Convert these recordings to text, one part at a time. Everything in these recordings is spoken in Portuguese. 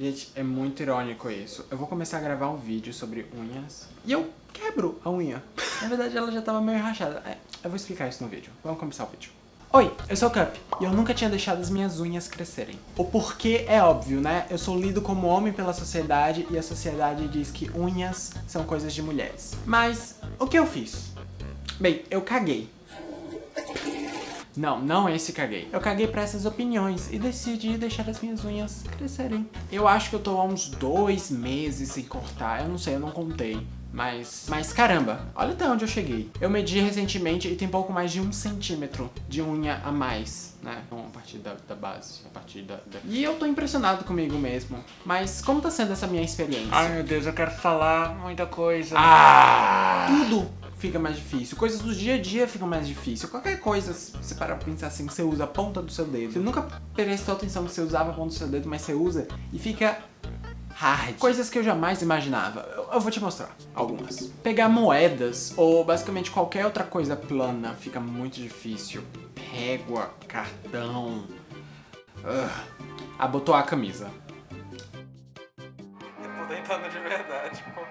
Gente, é muito irônico isso. Eu vou começar a gravar um vídeo sobre unhas e eu quebro a unha. Na verdade, ela já tava meio rachada. É, eu vou explicar isso no vídeo. Vamos começar o vídeo. Oi, eu sou o Cup e eu nunca tinha deixado as minhas unhas crescerem. O porquê é óbvio, né? Eu sou lido como homem pela sociedade e a sociedade diz que unhas são coisas de mulheres. Mas, o que eu fiz? Bem, eu caguei. Não, não esse caguei. Eu caguei pra essas opiniões e decidi deixar as minhas unhas crescerem. Eu acho que eu tô há uns dois meses sem cortar. Eu não sei, eu não contei. Mas, mas caramba, olha até onde eu cheguei. Eu medi recentemente e tem pouco mais de um centímetro de unha a mais, né? Então, a partir da, da base, a partir da, da, E eu tô impressionado comigo mesmo. Mas como tá sendo essa minha experiência? Ai meu Deus, eu quero falar muita coisa. Ah! Tudo fica mais difícil. Coisas do dia a dia ficam mais difícil. Qualquer coisa, se você parar pra pensar assim, você usa a ponta do seu dedo. Você nunca prestou atenção que você usava a ponta do seu dedo, mas você usa e fica hard. Coisas que eu jamais imaginava. Eu, eu vou te mostrar algumas. Pegar moedas ou basicamente qualquer outra coisa plana fica muito difícil. Régua, cartão... Abotoar a camisa. Eu tô tentando de verdade, pô.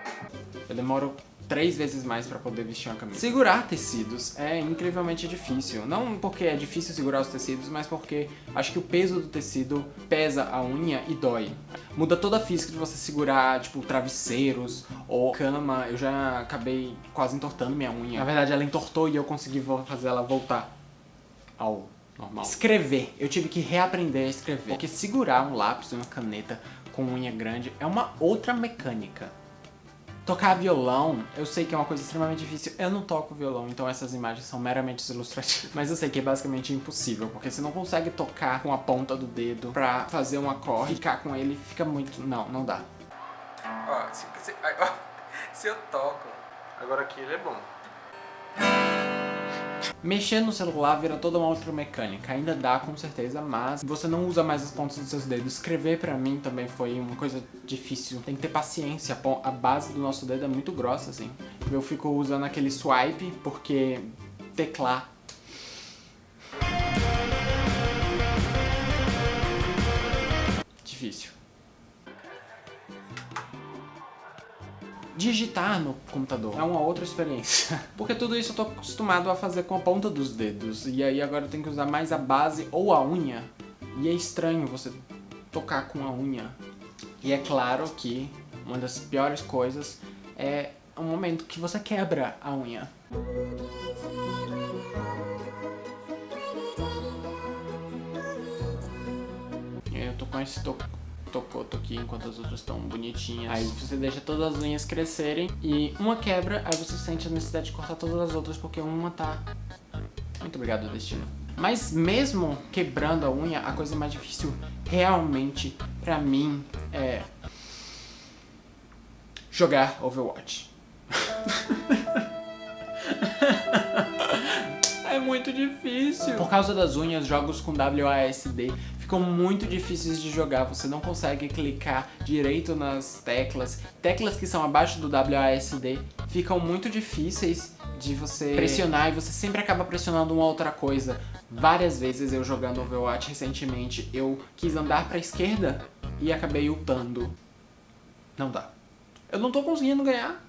Eu demoro três vezes mais pra poder vestir uma camisa. Segurar tecidos é incrivelmente difícil. Não porque é difícil segurar os tecidos, mas porque acho que o peso do tecido pesa a unha e dói. Muda toda a física de você segurar, tipo, travesseiros ou cama. Eu já acabei quase entortando minha unha. Na verdade, ela entortou e eu consegui fazer ela voltar ao normal. Escrever. Eu tive que reaprender a escrever. Porque segurar um lápis e uma caneta com unha grande é uma outra mecânica. Tocar violão, eu sei que é uma coisa extremamente difícil. Eu não toco violão, então essas imagens são meramente ilustrativas. Mas eu sei que é basicamente impossível, porque você não consegue tocar com a ponta do dedo pra fazer um acorde. Ficar com ele fica muito... Não, não dá. Ó, se, se, ó, se eu toco... Agora aqui ele é bom. Mexer no celular vira toda uma outra mecânica, ainda dá com certeza, mas você não usa mais as pontas dos seus dedos. Escrever pra mim também foi uma coisa difícil, tem que ter paciência, a base do nosso dedo é muito grossa assim. Eu fico usando aquele swipe porque teclar digitar no computador é uma outra experiência. Porque tudo isso eu tô acostumado a fazer com a ponta dos dedos. E aí agora eu tenho que usar mais a base ou a unha. E é estranho você tocar com a unha. E é claro que uma das piores coisas é o momento que você quebra a unha. Eu tô com esse toco tocoto aqui enquanto as outras estão bonitinhas. Aí você deixa todas as unhas crescerem e uma quebra, aí você sente a necessidade de cortar todas as outras porque uma tá... Muito obrigado, destino. Mas mesmo quebrando a unha, a coisa mais difícil realmente pra mim é... Jogar Overwatch. é muito difícil. Por causa das unhas, jogos com WASD ficam muito difíceis de jogar, você não consegue clicar direito nas teclas. Teclas que são abaixo do WASD ficam muito difíceis de você pressionar e você sempre acaba pressionando uma outra coisa. Várias vezes eu jogando Overwatch recentemente, eu quis andar pra esquerda e acabei ultando. Não dá. Eu não tô conseguindo ganhar.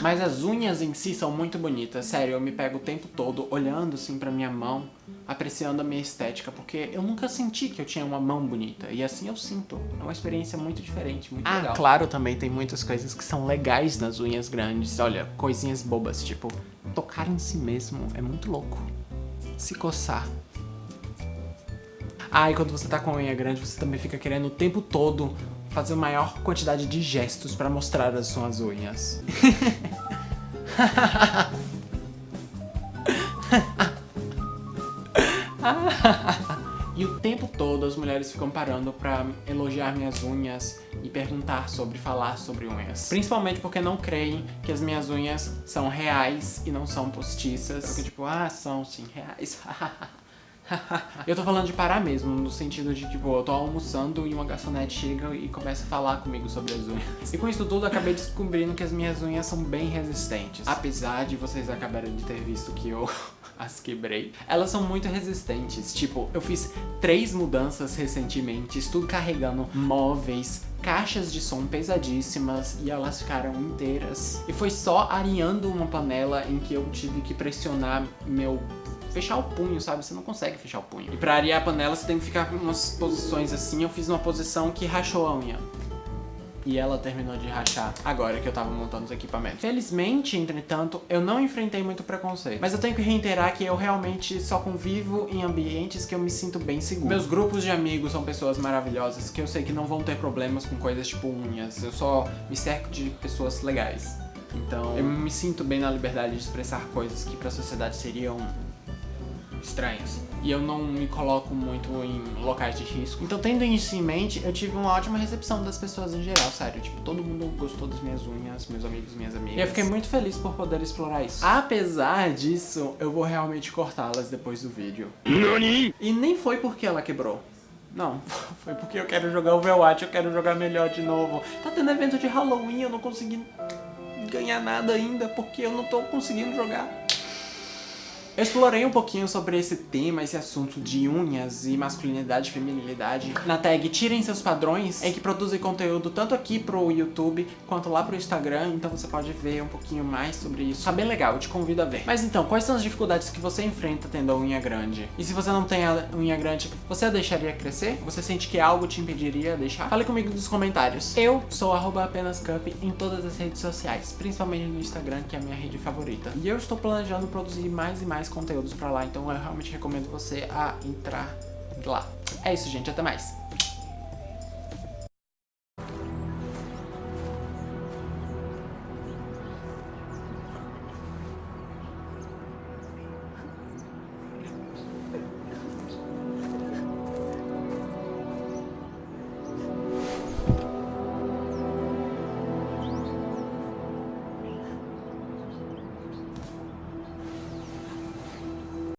Mas as unhas em si são muito bonitas, sério, eu me pego o tempo todo olhando assim pra minha mão, apreciando a minha estética, porque eu nunca senti que eu tinha uma mão bonita, e assim eu sinto. É uma experiência muito diferente, muito ah, legal. claro, também tem muitas coisas que são legais nas unhas grandes, olha, coisinhas bobas, tipo, tocar em si mesmo é muito louco. Se coçar. Ah, e quando você tá com a unha grande, você também fica querendo o tempo todo fazer a maior quantidade de gestos para mostrar as suas unhas. e o tempo todo as mulheres ficam parando pra elogiar minhas unhas e perguntar sobre, falar sobre unhas. Principalmente porque não creem que as minhas unhas são reais e não são postiças. Porque tipo, ah, são sim reais. eu tô falando de parar mesmo, no sentido de, tipo, eu tô almoçando e uma garçonete chega e começa a falar comigo sobre as unhas. E com isso tudo, acabei descobrindo que as minhas unhas são bem resistentes. Apesar de vocês acabarem de ter visto que eu as quebrei. Elas são muito resistentes, tipo, eu fiz três mudanças recentemente, tudo carregando móveis, caixas de som pesadíssimas e elas ficaram inteiras. E foi só areando uma panela em que eu tive que pressionar meu fechar o punho, sabe? Você não consegue fechar o punho. E pra arear a panela você tem que ficar em umas posições assim. Eu fiz uma posição que rachou a unha. E ela terminou de rachar agora que eu tava montando os equipamentos. Felizmente, entretanto, eu não enfrentei muito preconceito. Mas eu tenho que reiterar que eu realmente só convivo em ambientes que eu me sinto bem seguro. Meus grupos de amigos são pessoas maravilhosas que eu sei que não vão ter problemas com coisas tipo unhas. Eu só me cerco de pessoas legais. Então, eu me sinto bem na liberdade de expressar coisas que pra sociedade seriam estranhas. E eu não me coloco muito em locais de risco. Então, tendo isso em mente, eu tive uma ótima recepção das pessoas em geral, sério. Tipo, todo mundo gostou das minhas unhas, meus amigos, minhas amigas. E eu fiquei muito feliz por poder explorar isso. Apesar disso, eu vou realmente cortá-las depois do vídeo. NANI? E nem foi porque ela quebrou. Não, foi porque eu quero jogar Overwatch, eu quero jogar melhor de novo. Tá tendo evento de Halloween, eu não consegui ganhar nada ainda porque eu não tô conseguindo jogar. Eu explorei um pouquinho sobre esse tema, esse assunto de unhas e masculinidade e feminilidade na tag Tirem Seus Padrões, em que produzem conteúdo tanto aqui pro YouTube quanto lá pro Instagram, então você pode ver um pouquinho mais sobre isso. Tá bem legal, eu te convido a ver. Mas então, quais são as dificuldades que você enfrenta tendo a unha grande? E se você não tem a unha grande, você a deixaria crescer? Você sente que algo te impediria de deixar? Fale comigo nos comentários. Eu sou apenascup em todas as redes sociais, principalmente no Instagram, que é a minha rede favorita. E eu estou planejando produzir mais e mais mais conteúdos pra lá, então eu realmente recomendo você a entrar lá. É isso, gente. Até mais.